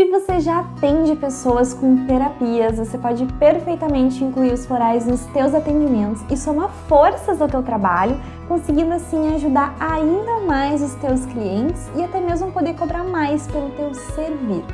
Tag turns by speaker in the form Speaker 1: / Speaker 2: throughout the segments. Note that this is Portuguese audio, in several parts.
Speaker 1: Se você já atende pessoas com terapias, você pode perfeitamente incluir os florais nos teus atendimentos e somar forças ao teu trabalho, conseguindo assim ajudar ainda mais os teus clientes e até mesmo poder cobrar mais pelo teu servir.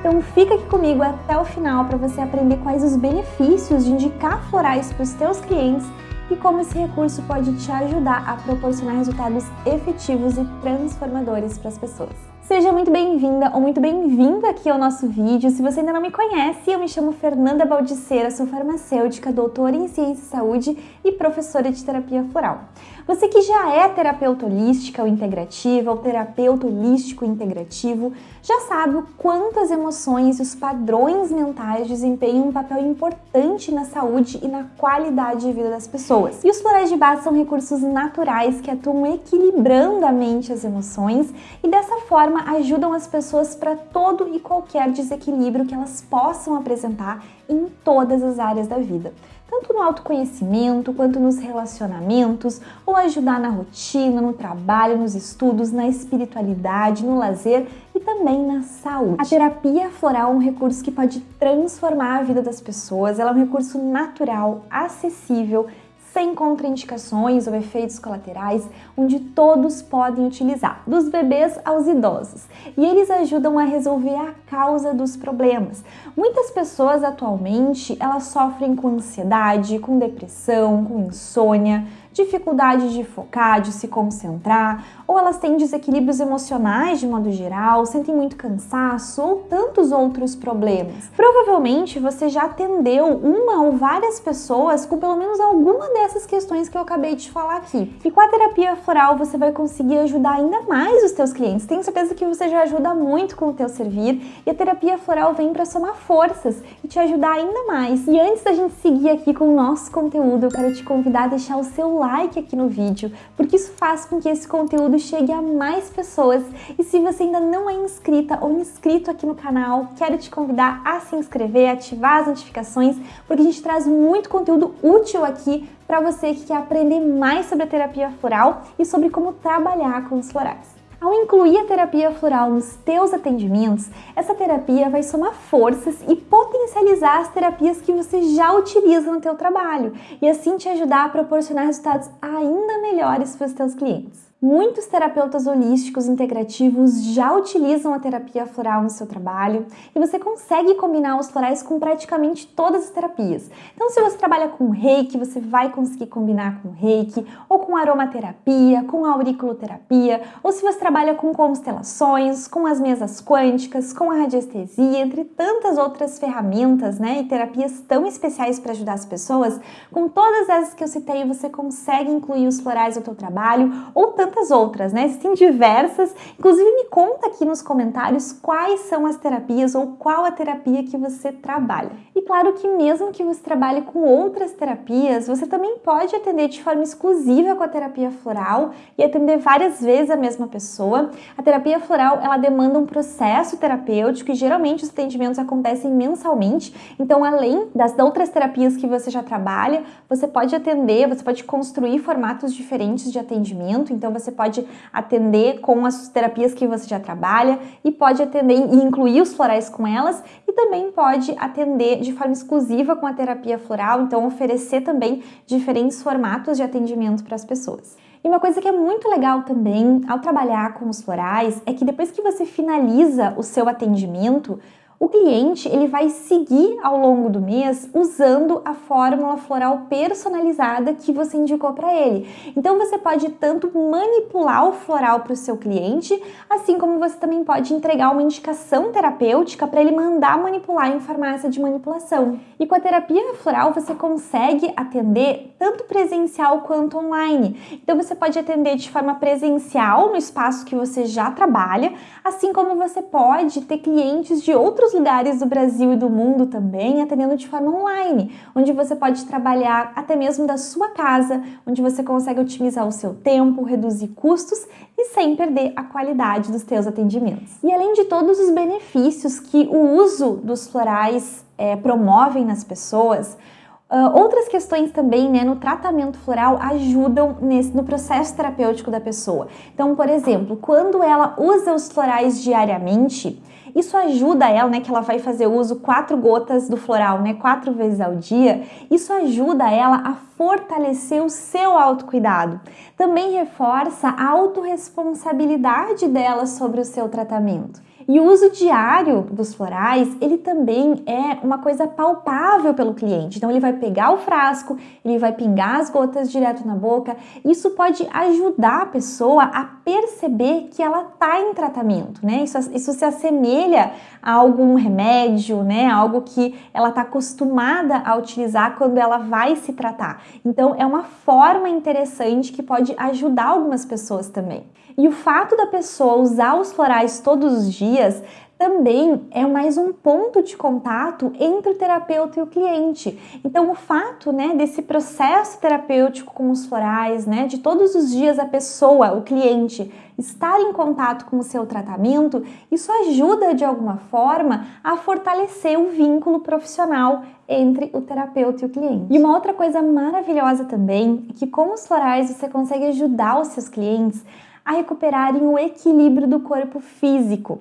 Speaker 1: Então fica aqui comigo até o final para você aprender quais os benefícios de indicar florais para os teus clientes e como esse recurso pode te ajudar a proporcionar resultados efetivos e transformadores para as pessoas. Seja muito bem-vinda ou muito bem-vindo aqui ao nosso vídeo. Se você ainda não me conhece, eu me chamo Fernanda Baldiceira, sou farmacêutica, doutora em Ciência e Saúde e professora de terapia floral. Você que já é terapeuta holística ou integrativa, ou terapeuta holístico integrativo, já sabe o quanto as emoções e os padrões mentais desempenham um papel importante na saúde e na qualidade de vida das pessoas. E os florais de base são recursos naturais que atuam equilibrando a mente e as emoções e dessa forma ajudam as pessoas para todo e qualquer desequilíbrio que elas possam apresentar em todas as áreas da vida tanto no autoconhecimento quanto nos relacionamentos, ou ajudar na rotina, no trabalho, nos estudos, na espiritualidade, no lazer e também na saúde. A terapia floral é um recurso que pode transformar a vida das pessoas, ela é um recurso natural, acessível, sem contraindicações ou efeitos colaterais, onde todos podem utilizar, dos bebês aos idosos. E eles ajudam a resolver a causa dos problemas. Muitas pessoas atualmente, elas sofrem com ansiedade, com depressão, com insônia, dificuldade de focar, de se concentrar, ou elas têm desequilíbrios emocionais de modo geral, sentem muito cansaço ou tantos outros problemas. Provavelmente você já atendeu uma ou várias pessoas com pelo menos alguma dessas questões que eu acabei de falar aqui. E com a terapia floral você vai conseguir ajudar ainda mais os teus clientes. Tenho certeza que você já ajuda muito com o teu servir e a terapia floral vem para somar forças e te ajudar ainda mais. E antes da gente seguir aqui com o nosso conteúdo, eu quero te convidar a deixar o seu like aqui no vídeo, porque isso faz com que esse conteúdo chegue a mais pessoas. E se você ainda não é inscrita ou inscrito aqui no canal, quero te convidar a se inscrever, ativar as notificações, porque a gente traz muito conteúdo útil aqui para você que quer aprender mais sobre a terapia floral e sobre como trabalhar com os florais. Ao incluir a terapia floral nos teus atendimentos, essa terapia vai somar forças e potencializar as terapias que você já utiliza no teu trabalho e assim te ajudar a proporcionar resultados ainda melhores para os teus clientes. Muitos terapeutas holísticos integrativos já utilizam a terapia floral no seu trabalho e você consegue combinar os florais com praticamente todas as terapias. Então, se você trabalha com reiki, você vai conseguir combinar com reiki, ou com aromaterapia, com auriculoterapia, ou se você trabalha com constelações, com as mesas quânticas, com a radiestesia, entre tantas outras ferramentas né, e terapias tão especiais para ajudar as pessoas, com todas essas que eu citei, você consegue incluir os florais no seu trabalho ou tanto tantas outras, né? Existem diversas. Inclusive, me conta aqui nos comentários quais são as terapias ou qual a terapia que você trabalha. E claro que mesmo que você trabalhe com outras terapias, você também pode atender de forma exclusiva com a terapia floral e atender várias vezes a mesma pessoa. A terapia floral, ela demanda um processo terapêutico e geralmente os atendimentos acontecem mensalmente. Então, além das outras terapias que você já trabalha, você pode atender, você pode construir formatos diferentes de atendimento. Então, você você pode atender com as terapias que você já trabalha e pode atender e incluir os florais com elas e também pode atender de forma exclusiva com a terapia floral, então oferecer também diferentes formatos de atendimento para as pessoas. E uma coisa que é muito legal também ao trabalhar com os florais é que depois que você finaliza o seu atendimento, o cliente ele vai seguir ao longo do mês usando a fórmula floral personalizada que você indicou para ele. Então você pode tanto manipular o floral para o seu cliente, assim como você também pode entregar uma indicação terapêutica para ele mandar manipular em farmácia de manipulação. E com a terapia floral você consegue atender tanto presencial quanto online. Então você pode atender de forma presencial no espaço que você já trabalha, assim como você pode ter clientes de outros lugares do Brasil e do mundo também, atendendo de forma online, onde você pode trabalhar até mesmo da sua casa, onde você consegue otimizar o seu tempo, reduzir custos e sem perder a qualidade dos teus atendimentos. E além de todos os benefícios que o uso dos florais é, promovem nas pessoas, Uh, outras questões também, né, no tratamento floral ajudam nesse, no processo terapêutico da pessoa. Então, por exemplo, quando ela usa os florais diariamente, isso ajuda ela, né, que ela vai fazer uso quatro gotas do floral, né, quatro vezes ao dia. Isso ajuda ela a fortalecer o seu autocuidado. Também reforça a autorresponsabilidade dela sobre o seu tratamento. E o uso diário dos florais, ele também é uma coisa palpável pelo cliente. Então ele vai pegar o frasco, ele vai pingar as gotas direto na boca. Isso pode ajudar a pessoa a perceber que ela está em tratamento, né? Isso, isso se assemelha a algum remédio, né? Algo que ela está acostumada a utilizar quando ela vai se tratar. Então é uma forma interessante que pode ajudar algumas pessoas também. E o fato da pessoa usar os florais todos os dias também é mais um ponto de contato entre o terapeuta e o cliente. Então, o fato, né, desse processo terapêutico com os florais, né, de todos os dias a pessoa, o cliente, estar em contato com o seu tratamento, isso ajuda de alguma forma a fortalecer o vínculo profissional entre o terapeuta e o cliente. E uma outra coisa maravilhosa também é que com os florais você consegue ajudar os seus clientes a recuperarem o equilíbrio do corpo físico.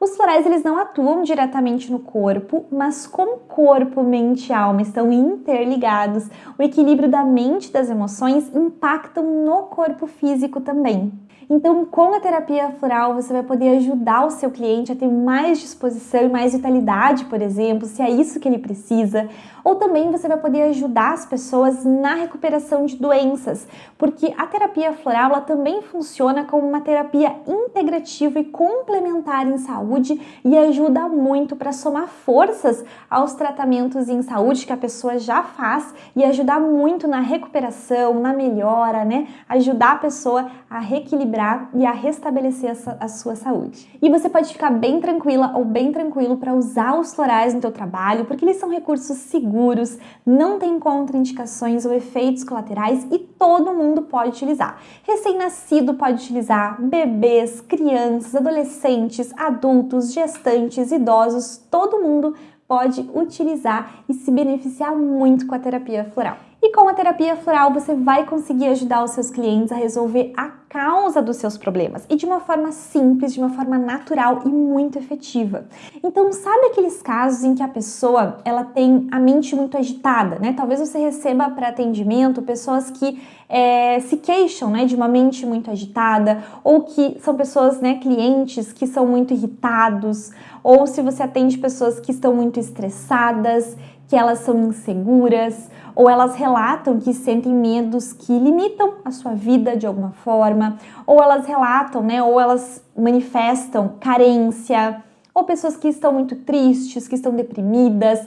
Speaker 1: Os florais eles não atuam diretamente no corpo, mas como corpo, mente e alma estão interligados, o equilíbrio da mente e das emoções impactam no corpo físico também. Então, com a terapia floral, você vai poder ajudar o seu cliente a ter mais disposição e mais vitalidade, por exemplo, se é isso que ele precisa. Ou também você vai poder ajudar as pessoas na recuperação de doenças, porque a terapia floral também funciona como uma terapia integrativa e complementar em saúde e ajuda muito para somar forças aos tratamentos em saúde que a pessoa já faz e ajudar muito na recuperação, na melhora, né? Ajudar a pessoa a reequilibrar recuperar e a restabelecer a, a sua saúde. E você pode ficar bem tranquila ou bem tranquilo para usar os florais no teu trabalho, porque eles são recursos seguros, não tem contraindicações ou efeitos colaterais e todo mundo pode utilizar. Recém-nascido pode utilizar, bebês, crianças, adolescentes, adultos, gestantes, idosos, todo mundo pode utilizar e se beneficiar muito com a terapia floral. E com a terapia floral você vai conseguir ajudar os seus clientes a resolver a causa dos seus problemas e de uma forma simples, de uma forma natural e muito efetiva. Então, sabe aqueles casos em que a pessoa ela tem a mente muito agitada, né? Talvez você receba para atendimento pessoas que é, se queixam, né, de uma mente muito agitada ou que são pessoas, né, clientes que são muito irritados ou se você atende pessoas que estão muito estressadas, que elas são inseguras ou elas relatam que sentem medos que limitam a sua vida de alguma forma, ou elas relatam, né, ou elas manifestam carência, ou pessoas que estão muito tristes, que estão deprimidas,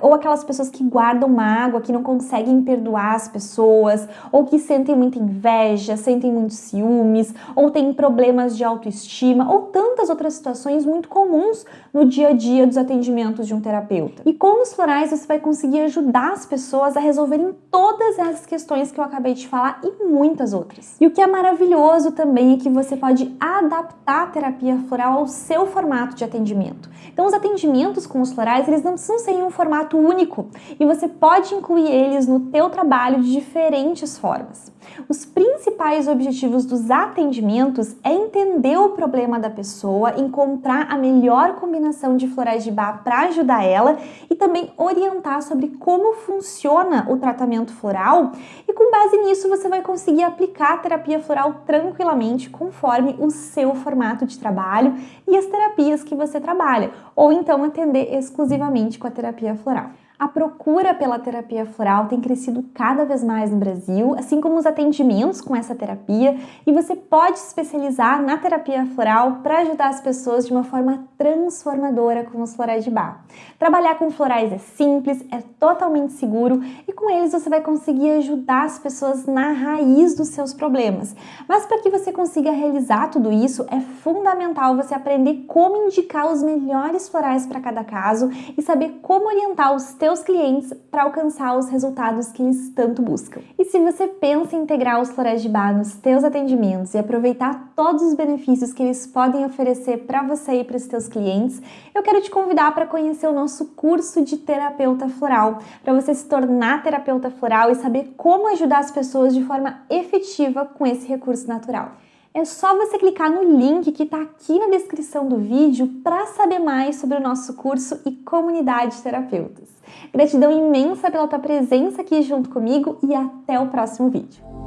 Speaker 1: ou aquelas pessoas que guardam mágoa, que não conseguem perdoar as pessoas, ou que sentem muita inveja, sentem muitos ciúmes, ou têm problemas de autoestima, ou tantas outras situações muito comuns no dia a dia dos atendimentos de um terapeuta. E com os florais você vai conseguir ajudar as pessoas a resolverem todas essas questões que eu acabei de falar e muitas outras. E o que é maravilhoso também é que você pode adaptar a terapia floral ao seu formato de atendimento atendimento. Então, os atendimentos com os florais, eles não precisam ser em um formato único e você pode incluir eles no teu trabalho de diferentes formas. Os principais objetivos dos atendimentos é entender o problema da pessoa, encontrar a melhor combinação de florais de bar para ajudar ela e também orientar sobre como funciona o tratamento floral e com base nisso você vai conseguir aplicar a terapia floral tranquilamente conforme o seu formato de trabalho e as terapias que você trabalha, ou então atender exclusivamente com a terapia floral. A procura pela terapia floral tem crescido cada vez mais no Brasil, assim como os atendimentos com essa terapia, e você pode se especializar na terapia floral para ajudar as pessoas de uma forma transformadora com os florais de bar. Trabalhar com florais é simples, é totalmente seguro e com eles você vai conseguir ajudar as pessoas na raiz dos seus problemas. Mas para que você consiga realizar tudo isso, é fundamental você aprender como indicar os melhores florais para cada caso e saber como orientar os teus teus clientes para alcançar os resultados que eles tanto buscam. E se você pensa em integrar os florais de bar nos teus atendimentos e aproveitar todos os benefícios que eles podem oferecer para você e para os teus clientes, eu quero te convidar para conhecer o nosso curso de terapeuta floral, para você se tornar terapeuta floral e saber como ajudar as pessoas de forma efetiva com esse recurso natural. É só você clicar no link que está aqui na descrição do vídeo para saber mais sobre o nosso curso e comunidade de terapeutas. Gratidão imensa pela tua presença aqui junto comigo e até o próximo vídeo.